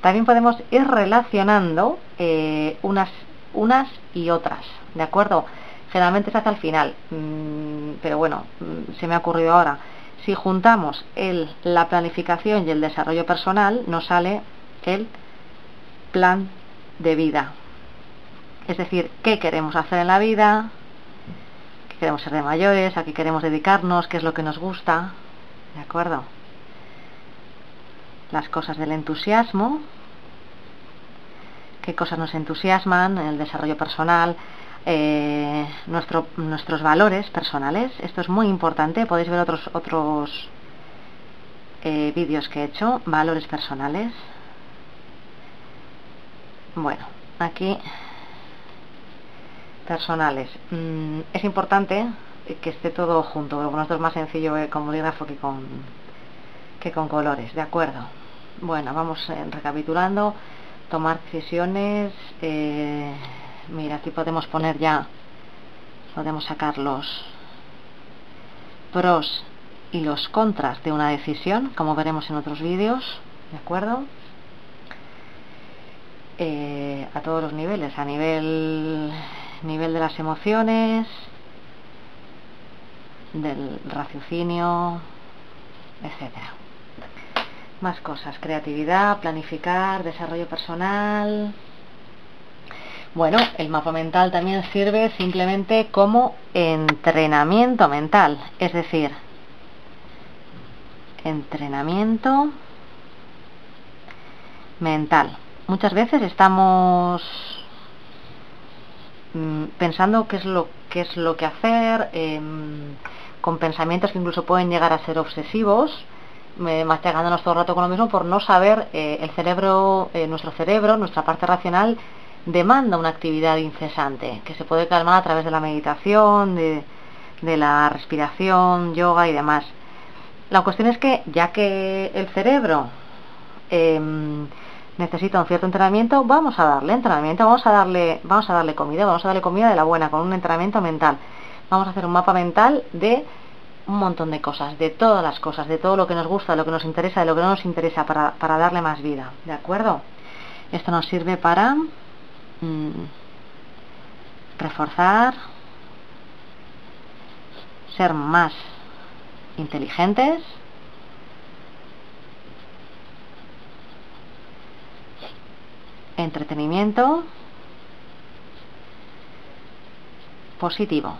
También podemos ir relacionando eh, unas, unas y otras, ¿de acuerdo? Generalmente se hace al final, mm, pero bueno, mm, se me ha ocurrido ahora. Si juntamos el, la planificación y el desarrollo personal, nos sale el plan de vida. Es decir, qué queremos hacer en la vida, qué queremos ser de mayores, a qué queremos dedicarnos, qué es lo que nos gusta, ¿de acuerdo? Las cosas del entusiasmo, qué cosas nos entusiasman en el desarrollo personal, eh, nuestro, nuestros valores personales. Esto es muy importante, podéis ver otros, otros eh, vídeos que he hecho, valores personales. Bueno, aquí personales. Mm, es importante que esté todo junto, porque esto es más sencillo eh, con bolígrafo que con, que con colores, ¿de acuerdo? Bueno, vamos eh, recapitulando, tomar decisiones, eh, mira, aquí podemos poner ya, podemos sacar los pros y los contras de una decisión, como veremos en otros vídeos, ¿de acuerdo? a todos los niveles, a nivel nivel de las emociones, del raciocinio, etcétera. Más cosas, creatividad, planificar, desarrollo personal. Bueno, el mapa mental también sirve simplemente como entrenamiento mental, es decir, entrenamiento mental. Muchas veces estamos Mm, pensando qué es lo, qué es lo que hacer, em, con pensamientos que incluso pueden llegar a ser obsesivos, machacándonos todo el rato con lo mismo por no saber, eh, el cerebro, eh, nuestro cerebro, nuestra parte racional, demanda una actividad incesante, que se puede calmar a través de la meditación, de, de la respiración, yoga y demás. La cuestión es que ya que el cerebro em, necesita un cierto entrenamiento, vamos a darle entrenamiento, vamos a darle, vamos a darle comida, vamos a darle comida de la buena, con un entrenamiento mental. Vamos a hacer un mapa mental de un montón de cosas, de todas las cosas, de todo lo que nos gusta, de lo que nos interesa, de lo que no nos interesa, para, para darle más vida. ¿De acuerdo? Esto nos sirve para mm, reforzar, ser más inteligentes, entretenimiento positivo.